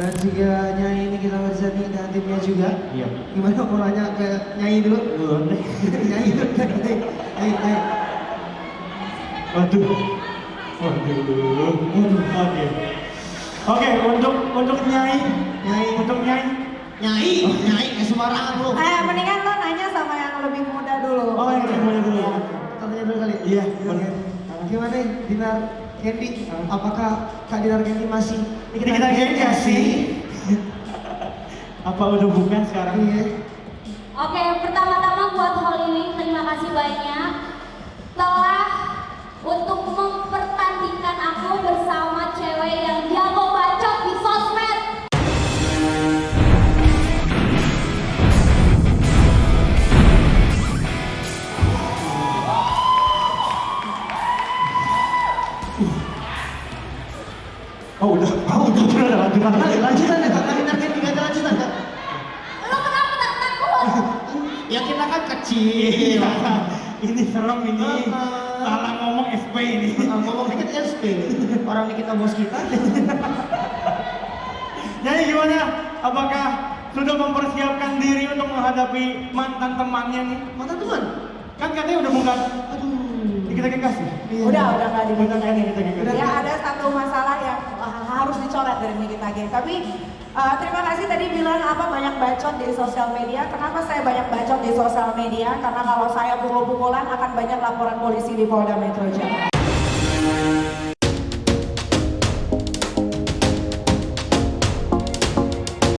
Dan juga Nyai ini kita Warzani dan timnya juga. Iya. Gimana mau nanya ke Nyai dulu? Belum deh. Nyai dulu, Nyai, Nyai, Nyai. Waduh. Waduh. Oke. Oke, untuk untuk Nyai, Nyai. untuk Nyai. Nyai, Nyai, kayak sembarangan lu. Eh, mendingan lo nanya sama yang lebih muda dulu. Oh, yang lebih muda dulu. Iya. Tanya dulu kali. Iya. Gimana Dinar Candy? Apakah Dinar Candy masih Kita gini gak sih? Apa udah bukan sekarang? Iya. Oh udah, oh udah udah ada lanjutan. Lanjutan ya Kak Candy, nggak ada lanjutan Kak? Lo kenapa tak takut? Ya kita kan kecil. Ini serem ini. Ah. Salah ngomong SP ini. Ngomong dikit SP. Orang dikit bos kita. Jadi gimana? Apakah sudah mempersiapkan diri untuk menghadapi mantan temannya nih? Mana teman? Kan katanya udah bukan Aduh. kita kekasih. Iya. Udah, udah nggak lagi. Ya ada satu masalah yang uh, harus dicoret G. Tapi uh, terima kasih tadi bilang apa banyak bacot di sosial media. Kenapa saya banyak bacot di sosial media? Karena kalau saya pukul-pukulan akan banyak laporan polisi di Polda Metro Jaya.